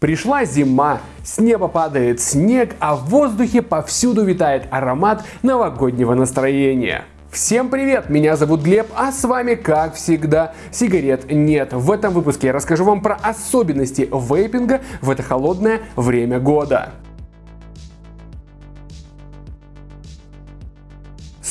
Пришла зима, с неба падает снег, а в воздухе повсюду витает аромат новогоднего настроения. Всем привет, меня зовут Глеб, а с вами, как всегда, сигарет нет. В этом выпуске я расскажу вам про особенности вейпинга в это холодное время года.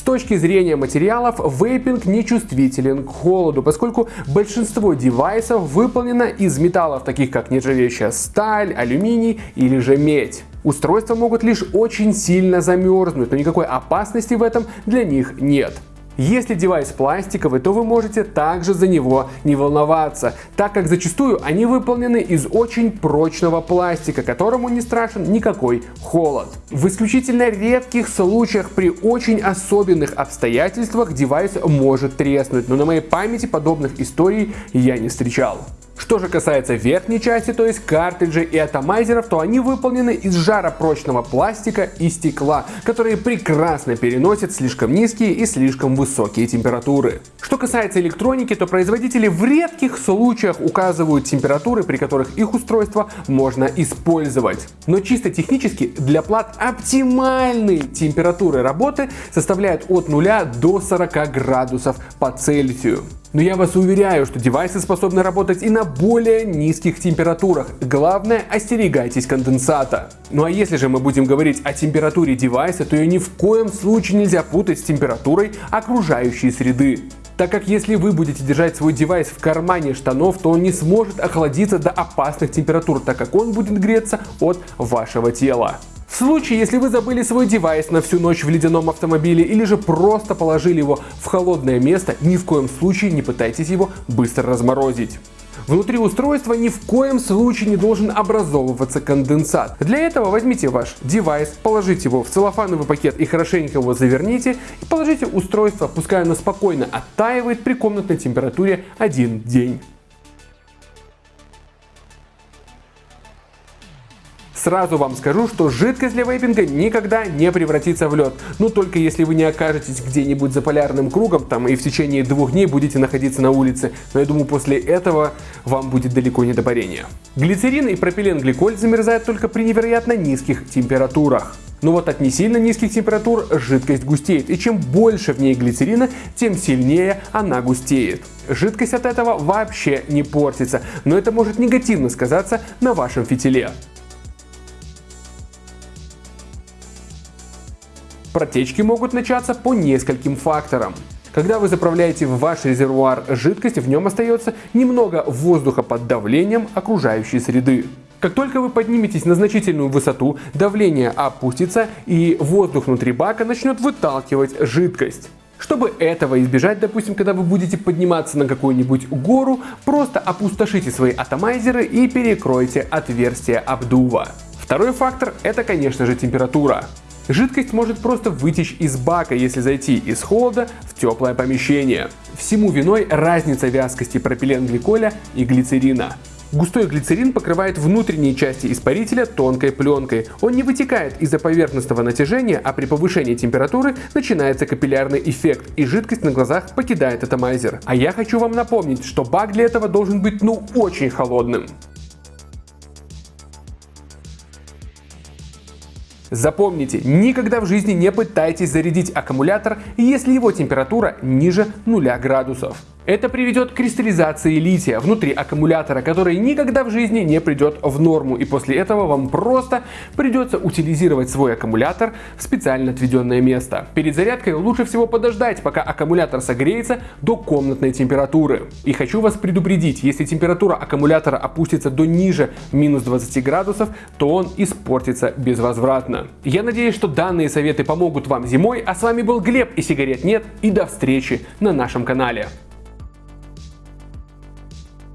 Точки зрения материалов, вейпинг не чувствителен к холоду, поскольку большинство девайсов выполнено из металлов, таких как нержавеющая сталь, алюминий или же медь. Устройства могут лишь очень сильно замерзнуть, но никакой опасности в этом для них нет. Если девайс пластиковый, то вы можете также за него не волноваться, так как зачастую они выполнены из очень прочного пластика, которому не страшен никакой холод. В исключительно редких случаях при очень особенных обстоятельствах девайс может треснуть, но на моей памяти подобных историй я не встречал. Что же касается верхней части, то есть картриджей и атомайзеров, то они выполнены из жаропрочного пластика и стекла, которые прекрасно переносят слишком низкие и слишком высокие температуры. Что касается электроники, то производители в редких случаях указывают температуры, при которых их устройство можно использовать. Но чисто технически для плат оптимальные температуры работы составляют от 0 до 40 градусов по Цельсию. Но я вас уверяю, что девайсы способны работать и на более низких температурах. Главное, остерегайтесь конденсата. Ну а если же мы будем говорить о температуре девайса, то ее ни в коем случае нельзя путать с температурой окружающей среды так как если вы будете держать свой девайс в кармане штанов, то он не сможет охладиться до опасных температур, так как он будет греться от вашего тела. В случае, если вы забыли свой девайс на всю ночь в ледяном автомобиле или же просто положили его в холодное место, ни в коем случае не пытайтесь его быстро разморозить. Внутри устройства ни в коем случае не должен образовываться конденсат. Для этого возьмите ваш девайс, положите его в целлофановый пакет и хорошенько его заверните и положите устройство, пускай оно спокойно оттаивает при комнатной температуре один день. Сразу вам скажу, что жидкость для вейпинга никогда не превратится в лед. Ну только если вы не окажетесь где-нибудь за полярным кругом там и в течение двух дней будете находиться на улице. Но я думаю после этого вам будет далеко не до парения. Глицерин и пропиленгликоль замерзают только при невероятно низких температурах. Но вот от не сильно низких температур жидкость густеет, и чем больше в ней глицерина, тем сильнее она густеет. Жидкость от этого вообще не портится, но это может негативно сказаться на вашем фитиле. Протечки могут начаться по нескольким факторам. Когда вы заправляете в ваш резервуар жидкость, в нем остается немного воздуха под давлением окружающей среды. Как только вы подниметесь на значительную высоту, давление опустится и воздух внутри бака начнет выталкивать жидкость. Чтобы этого избежать, допустим, когда вы будете подниматься на какую-нибудь гору, просто опустошите свои атомайзеры и перекройте отверстие обдува. Второй фактор это, конечно же, температура. Жидкость может просто вытечь из бака, если зайти из холода в теплое помещение. Всему виной разница вязкости пропиленгликоля и глицерина. Густой глицерин покрывает внутренние части испарителя тонкой пленкой. Он не вытекает из-за поверхностного натяжения, а при повышении температуры начинается капиллярный эффект и жидкость на глазах покидает атомайзер. А я хочу вам напомнить, что бак для этого должен быть ну очень холодным. Запомните, никогда в жизни не пытайтесь зарядить аккумулятор, если его температура ниже 0 градусов. Это приведет к кристаллизации лития внутри аккумулятора, который никогда в жизни не придет в норму. И после этого вам просто придется утилизировать свой аккумулятор в специально отведенное место. Перед зарядкой лучше всего подождать, пока аккумулятор согреется до комнатной температуры. И хочу вас предупредить, если температура аккумулятора опустится до ниже минус 20 градусов, то он испортится безвозвратно. Я надеюсь, что данные советы помогут вам зимой, а с вами был Глеб и сигарет нет, и до встречи на нашем канале.